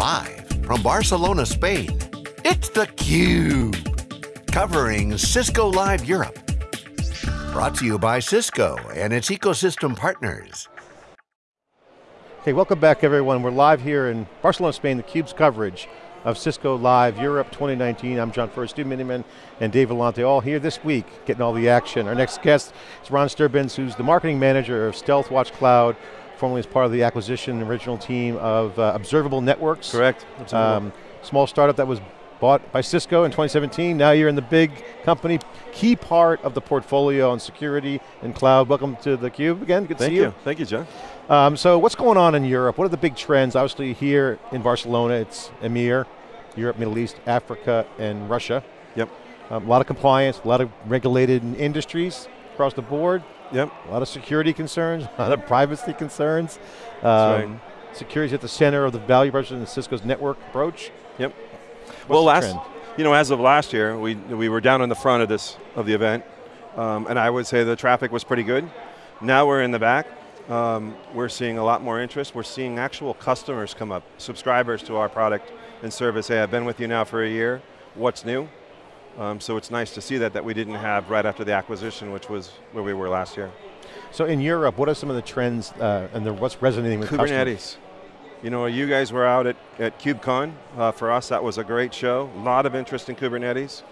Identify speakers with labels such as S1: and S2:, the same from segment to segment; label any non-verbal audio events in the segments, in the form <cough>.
S1: Live from Barcelona, Spain, it's theCUBE. Covering Cisco Live Europe. Brought to you by Cisco and its ecosystem partners.
S2: Okay, welcome back everyone. We're live here in Barcelona, Spain, theCUBE's coverage of Cisco Live Europe 2019. I'm John Furrier, Stu Miniman, and Dave Vellante, all here this week, getting all the action. Our next guest is Ron Sturbins, who's the marketing manager of Stealthwatch Cloud, formerly as part of the acquisition original team of uh, Observable Networks.
S3: Correct.
S2: Um, small startup that was bought by Cisco in 2017. Now you're in the big company, key part of the portfolio on security and cloud. Welcome to theCUBE again, good to
S3: Thank
S2: see
S3: you.
S2: you.
S3: Thank you, John.
S2: Um, so what's going on in Europe? What are the big trends? Obviously here in Barcelona, it's EMEAR, Europe, Middle East, Africa, and Russia.
S3: Yep.
S2: Um, a lot of compliance, a lot of regulated industries across the board,
S3: Yep.
S2: a lot of security concerns, <laughs> a lot of privacy concerns.
S3: That's
S2: Um, Security is at the center of the value proposition of Cisco's network approach.
S3: Yep.
S2: What's
S3: well, last,
S2: trend?
S3: you know, as of last year, we we were down in the front of this of the event, um, and I would say the traffic was pretty good. Now we're in the back. Um, we're seeing a lot more interest. We're seeing actual customers come up, subscribers to our product and service. Hey, I've been with you now for a year. What's new? Um, so it's nice to see that that we didn't have right after the acquisition, which was where we were last year.
S2: So in Europe, what are some of the trends uh, and the, what's resonating with customers?
S3: Kubernetes. You know, you guys were out at, at KubeCon. Uh, for us, that was a great show. A lot of interest in Kubernetes.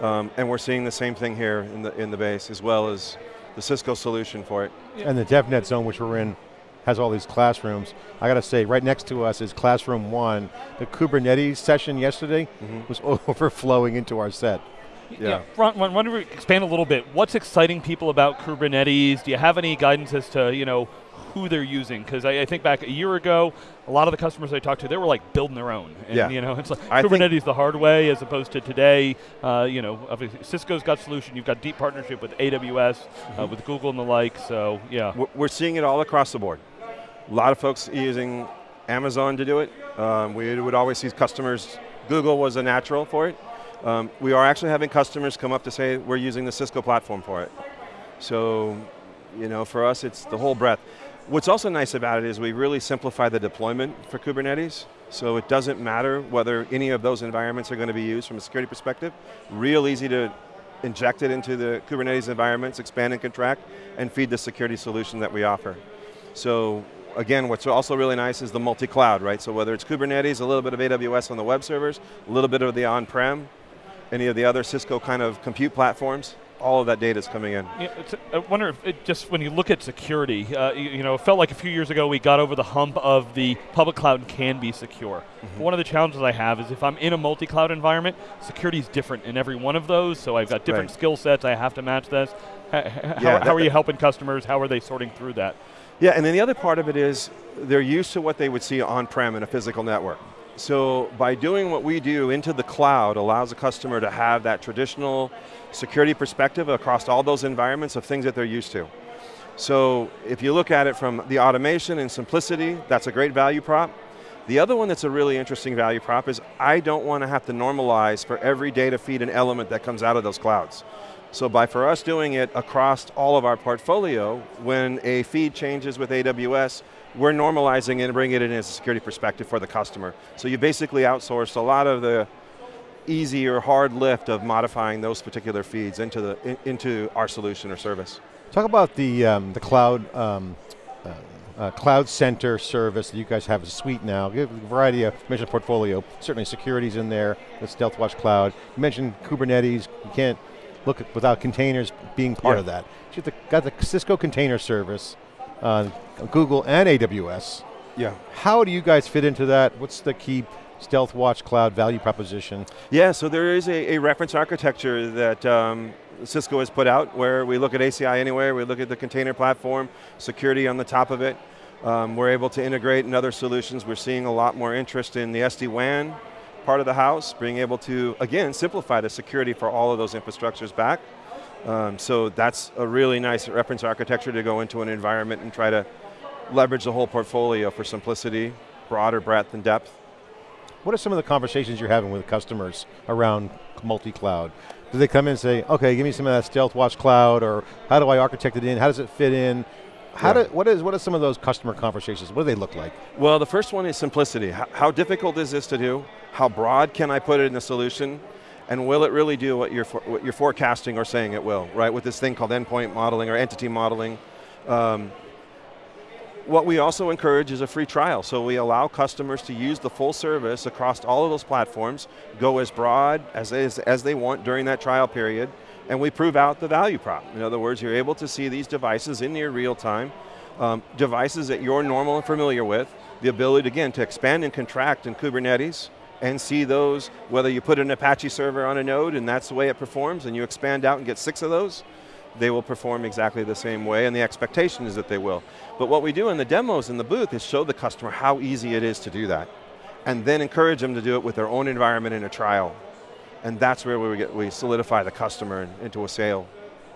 S3: Um, and we're seeing the same thing here in the, in the base, as well as the Cisco solution for it.
S2: And the DevNet zone, which we're in, has all these classrooms. I got to say, right next to us is Classroom One. The Kubernetes session yesterday mm-hmm. was <laughs> overflowing into our set.
S3: Yeah.
S4: Ron, Ron, why don't we expand a little bit? What's exciting people about Kubernetes? Do you have any guidance as to, you know, who they're using? Because I, I think back a year ago, a lot of the customers I talked to, they were like building their own. And,
S3: Yeah.
S4: you know, <laughs> it's like
S3: I
S4: Kubernetes the hard way as opposed to today, uh, you know, obviously Cisco's got solution, you've got deep partnership with AWS, uh, with Google and the like, so yeah.
S3: We're- We're seeing it all across the board. A lot of folks using Amazon to do it. Um, we would always see customers, Google was a natural for it. Um, we are actually having customers come up to say we're using the Cisco platform for it. So, you know, for us it's the whole breadth. What's also nice about it is we really simplify the deployment for Kubernetes. So it doesn't matter whether any of those environments are going to be used from a security perspective. Real easy to inject it into the Kubernetes environments, expand and contract, and feed the security solution that we offer. So again, what's also really nice is the multi-cloud, right? So whether it's Kubernetes, a little bit of AWS on the web servers, a little bit of the on-prem, any of the other Cisco kind of compute platforms, all of that data is coming in.
S4: Yeah, it's, I wonder if it just when you look at security, uh, you, you know, it felt like a few years ago we got over the hump of the public cloud can be secure.
S3: Mm-hmm.
S4: One of the challenges I have is if I'm in a multi-cloud environment, security is different in every one of those. So I've got different
S3: Right.
S4: skill sets. I have to match this. H- h- how,
S3: Yeah,
S4: how are you helping customers? How are they sorting through that?
S3: Yeah, and then the other part of it is they're used to what they would see on-prem in a physical network. So by doing what we do into the cloud allows a customer to have that traditional security perspective across all those environments of things that they're used to. So if you look at it from the automation and simplicity, that's a great value prop. The other one that's a really interesting value prop is I don't want to have to normalize for every data feed and element that comes out of those clouds. So by for us doing it across all of our portfolio, when a feed changes with AWS, we're normalizing and bringing it in as a security perspective for the customer. So you basically outsourced a lot of the easy or hard lift of modifying those particular feeds into, the, in- into our solution or service.
S2: Talk about the, um, the cloud, um, uh, uh, cloud center service that you guys have a suite now. Give a variety of, you mentioned portfolio, certainly security's in there with Stealthwatch Cloud. You mentioned Kubernetes, you can't look at, without containers being part
S3: Yeah.
S2: of that. You got the Cisco container service, uh, Google and AWS.
S3: Yeah.
S2: How do you guys fit into that? What's the key Stealthwatch Cloud value proposition?
S3: Yeah, so there is a, a reference architecture that um, Cisco has put out where we look at ACI Anywhere, we look at the container platform, security on the top of it. Um, we're able to integrate in other solutions. We're seeing a lot more interest in the SD-WAN part of the house, being able to, again, simplify the security for all of those infrastructures back. Um, so that's a really nice reference architecture to go into an environment and try to leverage the whole portfolio for simplicity, broader breadth and depth.
S2: What are some of the conversations you're having with customers around multi-cloud? Do they come in and say, okay, give me some of that Stealthwatch Cloud, or how do I architect it in? How does it fit in? How
S3: Yeah.
S2: do, what, is, what are some of those customer conversations? What do they look like?
S3: Well, the first one is simplicity. How, how difficult is this to do? How broad can I put it in the solution? And will it really do what you're, for, what you're forecasting or saying it will, right? With this thing called endpoint modeling or entity modeling. Um, what we also encourage is a free trial. So we allow customers to use the full service across all of those platforms, go as broad as, as, as they want during that trial period, and we prove out the value prop. In other words, you're able to see these devices in near real time, um, devices that you're normal and familiar with, the ability, again, to expand and contract in Kubernetes, and see those, whether you put an Apache server on a node and that's the way it performs, and you expand out and get six of those, they will perform exactly the same way, and the expectation is that they will. But what we do in the demos in the booth is show the customer how easy it is to do that, and then encourage them to do it with their own environment in a trial. And that's where we, get, we solidify the customer in- into a sale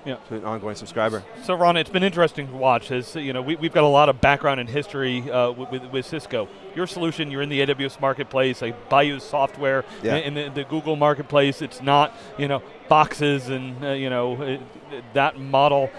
S4: Yeah.
S3: to an ongoing subscriber.
S4: So Ron, it's been interesting to watch. As you know, we, we've got a lot of background and history uh, with, with, Cisco. Your solution, you're in the AWS marketplace, like Bayou software
S3: Yeah.
S4: in, the, the Google marketplace. It's not you know boxes and uh, you know uh, that model.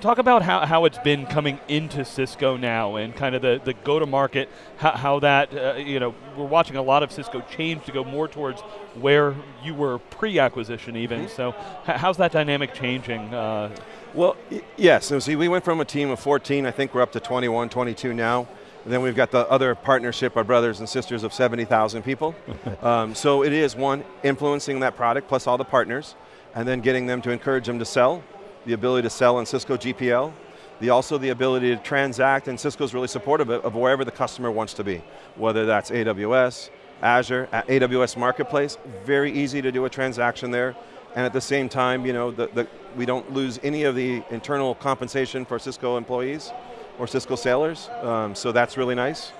S4: Talk about how, how it's been coming into Cisco now and kind of the, the go-to-market, how, how that, uh, you know, we're watching a lot of Cisco change to go more towards where you were pre-acquisition even.
S3: Mm-hmm.
S4: So how's that dynamic changing? Uh,
S3: Well, yes, so see, we went from a team of 14, I think we're up to 21, 22 now. And then we've got the other partnership, our brothers and sisters of 70,000 people. <laughs> um, so it is one, influencing that product plus all the partners, and then getting them to encourage them to sell, the ability to sell in Cisco GPL, the also the ability to transact, and Cisco's really supportive of, wherever the customer wants to be, whether that's AWS, Azure, a- AWS Marketplace, very easy to do a transaction there. And at the same time, you know, the, the, we don't lose any of the internal compensation for Cisco employees or Cisco sailors, um, so that's really nice.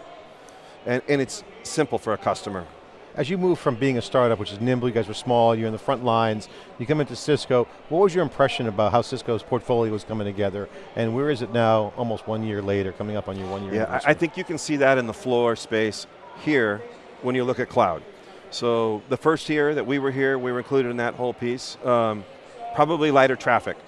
S3: And, and it's simple for a customer.
S2: As you move from being a startup, which is nimble, you guys were small, you're in the front lines, you come into Cisco, what was your impression about how Cisco's portfolio was coming together, and where is it now, almost one year later, coming up on your one year
S3: Yeah, I, think you can see that in the floor space here when you look at cloud. So the first year that we were here, we were included in that whole piece. Um, probably lighter traffic.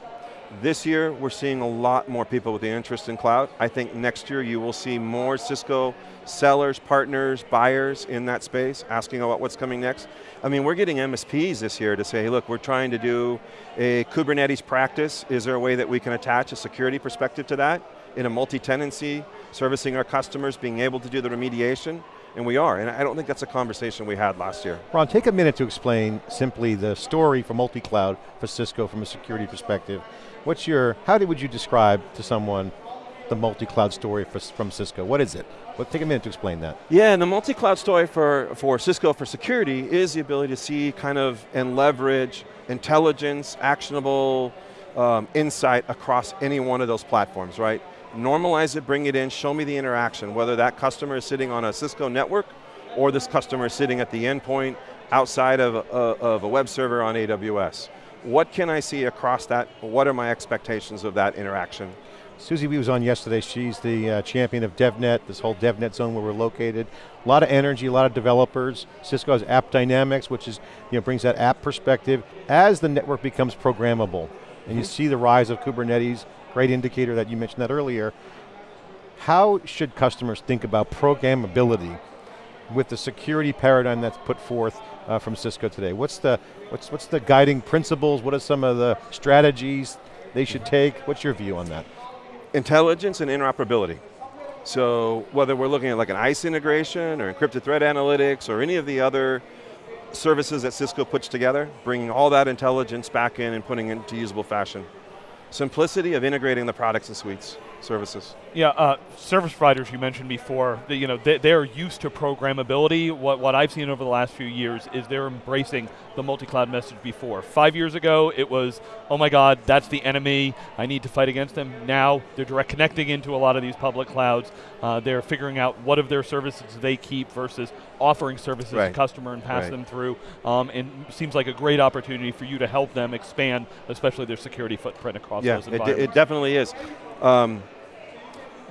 S3: This year, we're seeing a lot more people with the interest in cloud. I think next year you will see more Cisco sellers, partners, buyers in that space asking about what's coming next. I mean, we're getting MSPs this year to say, hey, look, we're trying to do a Kubernetes practice. Is there a way that we can attach a security perspective to that in a multi-tenancy, servicing our customers, being able to do the remediation? And we are, and I don't think that's a conversation we had last year.
S2: Ron, take a minute to explain simply the story for multi-cloud for Cisco from a security perspective. What's your, how did, would you describe to someone the multi-cloud story for, from Cisco? What is it? Well, take a minute to explain that.
S3: Yeah, and the multi-cloud story for, for Cisco for security is the ability to see kind of and leverage intelligence, actionable um, insight across any one of those platforms, right? Normalize it, bring it in, show me the interaction, whether that customer is sitting on a Cisco network or this customer is sitting at the endpoint outside of a, of a web server on AWS. What can I see across that? What are my expectations of that interaction?
S2: Susie Wee was on yesterday. She's the uh, champion of DevNet, this whole DevNet zone where we're located. A lot of energy, a lot of developers. Cisco has AppDynamics, which is, you know, brings that app perspective. As the network becomes programmable, and you see the rise of Kubernetes, great indicator that you mentioned that earlier, how should customers think about programmability with the security paradigm that's put forth uh, from Cisco today? What's the, what's, what's the guiding principles? What are some of the strategies they should take? What's your view on that?
S3: intelligence and interoperability. So whether we're looking at like an ISE integration or encrypted threat analytics or any of the other services that Cisco puts together, bringing all that intelligence back in and putting it into usable fashion. Simplicity of integrating the products and suites, services.
S4: Yeah, uh, service providers you mentioned before, the, you know, they, they're used to programmability. What, what I've seen over the last few years is they're embracing the multi-cloud message before. Five years ago, it was, oh my God, that's the enemy, I need to fight against them. Now, they're direct connecting into a lot of these public clouds. Uh, they're figuring out what of their services they keep versus offering services
S3: Right.
S4: to customer and pass
S3: Right.
S4: them through. Um, and seems like a great opportunity for you to help them expand, especially their security footprint across
S3: yeah,
S4: those
S3: it,
S4: environments.
S3: it definitely is. Um,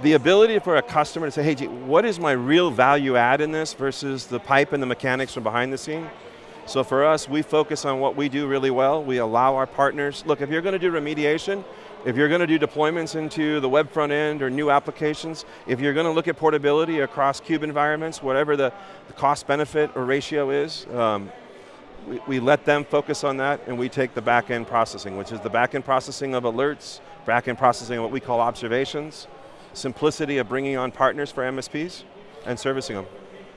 S3: the ability for a customer to say, hey, what is my real value add in this versus the pipe and the mechanics from behind the scene? So for us, we focus on what we do really well. We allow our partners, look, if you're going to do remediation, If you're going to do deployments into the web front end or new applications, if you're going to look at portability across cube environments, whatever the, the cost benefit or ratio is, um, we, we, let them focus on that and we take the back end processing, which is the back end processing of alerts, back end processing of what we call observations, simplicity of bringing on partners for MSPs, and servicing them.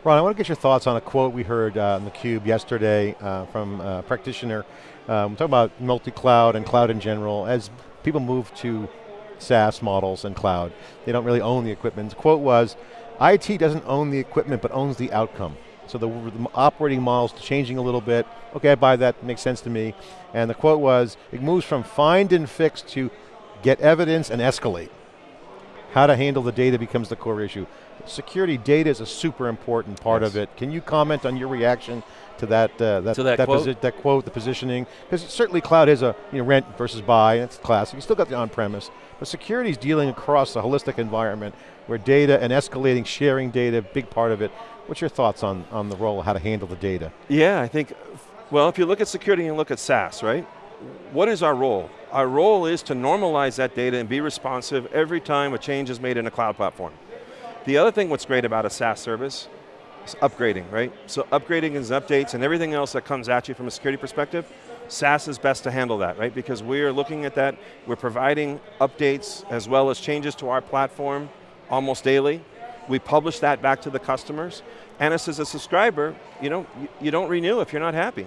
S2: Ron, I want to get your thoughts on a quote we heard uh, in theCUBE yesterday uh, from a practitioner. Um, talking about multi-cloud and cloud in general. As people move to SaaS models and cloud, they don't really own the equipment. The quote was, IT doesn't own the equipment, but owns the outcome. So the, the operating model's changing a little bit. Okay, I buy that, makes sense to me. And the quote was, it moves from find and fix to get evidence and escalate. How to handle the data becomes the core issue. Security data is a super important part yes. of it. Can you comment on your reaction to that uh, that,
S5: to that,
S2: that,
S5: quote?
S2: that quote, the positioning? Because certainly cloud is a you know, rent versus buy, and it's classic. You still got the on-premise, but security is dealing across a holistic environment where data and escalating, sharing data, big part of it. What's your thoughts on, on the role how to handle the data?
S3: Yeah, I think, well, if you look at security and look at SaaS, right? What is our role? Our role is to normalize that data and be responsive every time a change is made in a cloud platform. The other thing what's great about a SaaS service is upgrading, right? So upgrading is updates and everything else that comes at you from a security perspective, SaaS is best to handle that, right? Because we're looking at that, we're providing updates as well as changes to our platform almost daily. We publish that back to the customers. And as a subscriber, you know, you don't renew if you're not happy.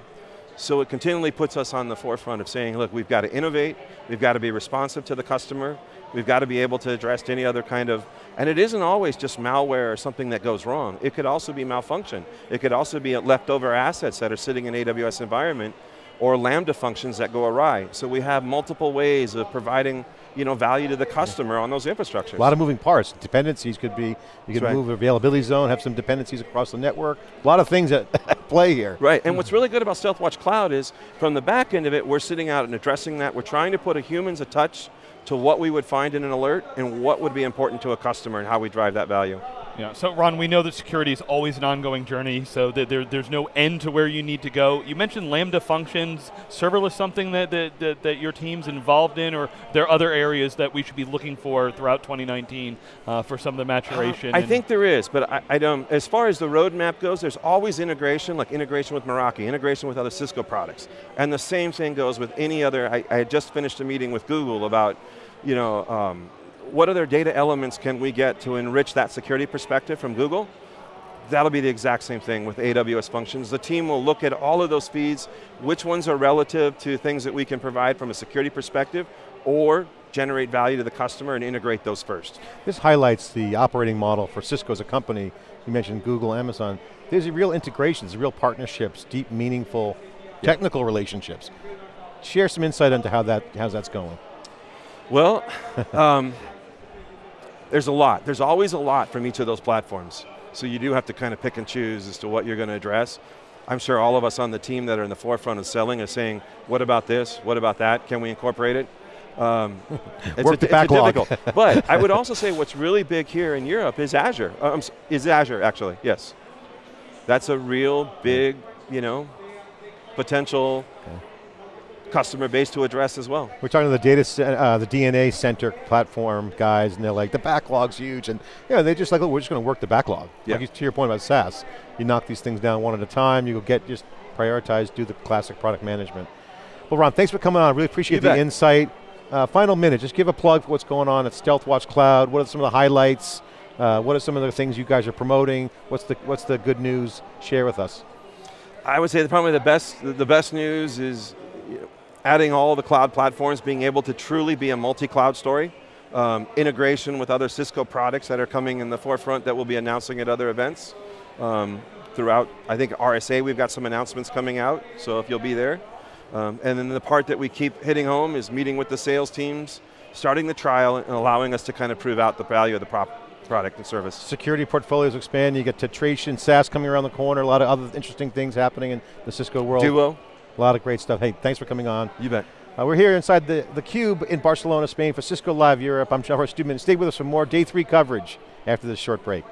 S3: So it continually puts us on the forefront of saying, look, we've got to innovate, we've got to be responsive to the customer, we've got to be able to address any other kind of, and it isn't always just malware or something that goes wrong. It could also be malfunction. It could also be leftover assets that are sitting in AWS environment or Lambda functions that go awry. So we have multiple ways of providing you know, value to the customer on those infrastructures.
S2: A lot of moving parts. Dependencies could be, you could right. move availability zone, have some dependencies across the network. A lot of things <laughs> at play here.
S3: Right, and what's really good about StealthWatch Cloud is, from the back end of it, we're sitting out and addressing that. We're trying to put a human's a touch to what we would find in an alert and what would be important to a customer and how we drive that value.
S4: Yeah, so Ron, we know that security is always an ongoing journey, so that there, there's no end to where you need to go. You mentioned Lambda functions, serverless something that, that, that, that your team's involved in, or there are other areas that we should be looking for throughout 2019 uh, for some of the maturation?
S3: Uh, I think there is, but I, I, don't, as far as the roadmap goes, there's always integration, like integration with Meraki, integration with other Cisco products. And the same thing goes with any other, I, I just finished a meeting with Google about, you know, um, what other data elements can we get to enrich that security perspective from Google? That'll be the exact same thing with AWS functions. The team will look at all of those feeds, which ones are relative to things that we can provide from a security perspective, or generate value to the customer and integrate those first.
S2: This highlights the operating model for Cisco as a company. You mentioned Google, Amazon. There's real integrations, real partnerships, deep, meaningful, technical relationships. Share some insight into how that how's that's going.
S3: Well, <laughs> um, there's a lot. There's always a lot from each of those platforms. So you do have to kind of pick and choose as to what you're going to address. I'm sure all of us on the team that are in the forefront of selling are saying, what about this, what about that, can we incorporate it? Um, <laughs>
S2: it's, Work a, the backlog.
S3: difficult. <laughs> but I would also say what's really big here in Europe is Azure. Um, is Azure, actually, yes. That's a real big, you know, potential okay customer base to address as well.
S2: We're talking to the data, uh, the DNA center platform guys, and they're like, the backlog's huge, and yeah, they're just like, look, we're just going to work the backlog. Yeah. Like to your point about SaaS, you knock these things down one at a time, you go get, just prioritize, do the classic product management. Well, Ron, thanks for coming on. Really appreciate you the bet. insight. Uh, final minute, just give a plug for what's going on at StealthWatch Cloud. What are some of the highlights? Uh, what are some of the things you guys are promoting? What's the what's the good news? Share with us.
S3: I would say probably the best the best news is adding all the cloud platforms, being able to truly be a multi-cloud story, um, integration with other Cisco products that are coming in the forefront that we'll be announcing at other events. Um, throughout, I think RSA, we've got some announcements coming out, so if you'll be there. Um, and then the part that we keep hitting home is meeting with the sales teams, starting the trial and allowing us to kind of prove out the value of the prop product and service.
S2: Security portfolios expand, you get Tetration, SaaS coming around the corner, a lot of other interesting things happening in the Cisco world.
S3: Duo.
S2: A lot of great stuff. Hey, thanks for coming on.
S3: You bet.
S2: Uh, we're here inside the, the Cube in Barcelona, Spain for Cisco Live Europe. I'm Jeff Stewman. Stay with us for more day three coverage after this short break.